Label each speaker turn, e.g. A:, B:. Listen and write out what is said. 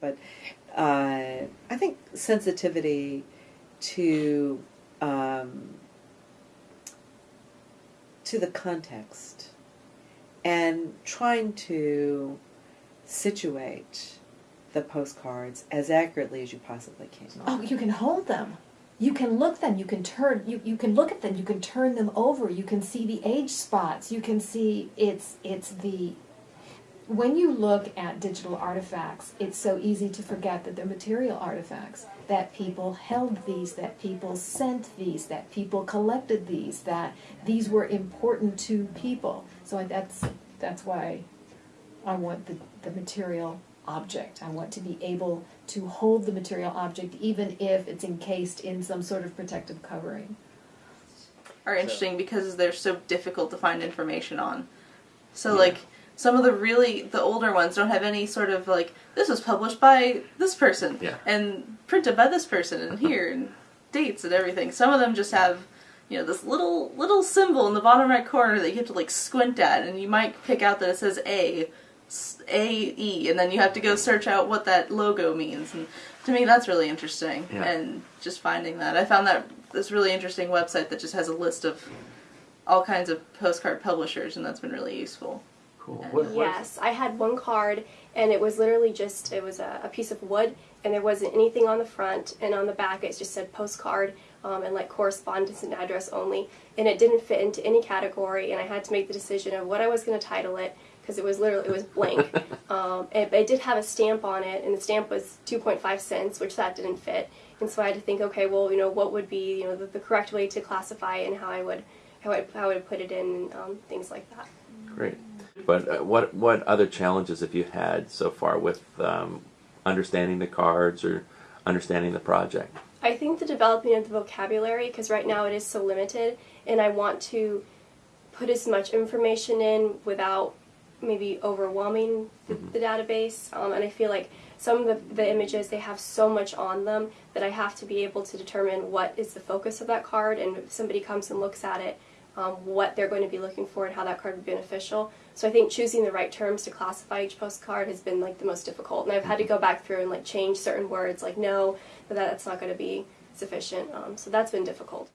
A: but uh, I think sensitivity to um, to the context and trying to situate the postcards as accurately as you possibly can.
B: Oh, you can hold them. You can look them. You can turn. You, you can look at them. You can turn them over. You can see the age spots. You can see it's it's the. When you look at digital artifacts, it's so easy to forget that they're material artifacts. That people held these. That people sent these. That people collected these. That these were important to people. So that's that's why I want the the material object. I want to be able to hold the material object even if it's encased in some sort of protective covering.
C: Are interesting because they're so difficult to find information on. So like some of the really the older ones don't have any sort of like this was published by this person
D: Yeah.
C: and printed by this person and here and dates and everything. Some of them just have you know this little little symbol in the bottom right corner that you have to like squint at and you might pick out that it says A A E and then you have to go search out what that logo means and to me that's really interesting
D: Yeah.
C: and just finding that I found that this really interesting website that just has a list of all kinds of postcard publishers and that's been really useful.
D: Cool. What, what-
E: Yes, I had one card, and it was literally just it was a, a piece of wood, and there wasn't anything on the front, and on the back it just said postcard um, and like correspondence and address only, and it didn't fit into any category, and I had to make the decision of what I was going to title it because it was literally it was blank. um, and, but it did have a stamp on it, and the stamp was 2.5 cents, which that didn't fit, and so I had to think, okay, well, you know, what would be you know the, the correct way to classify it and how I would how I, how I would put it in, um, things like that.
D: Great. But uh, what what other challenges have you had so far with um, understanding the cards or understanding the project?
E: I think the developing of the vocabulary, because right now it is so limited, and I want to put as much information in without maybe overwhelming the, the database. Um, and I feel like some of the, the images, they have so much on them that I have to be able to determine what is the focus of that card, and if somebody comes and looks at it, um, what they're going to be looking for and how that card would be beneficial. So I think choosing the right terms to classify each postcard has been like the most difficult, and I've had to go back through and like change certain words, like no, that that's not going to be sufficient. Um, so that's been difficult.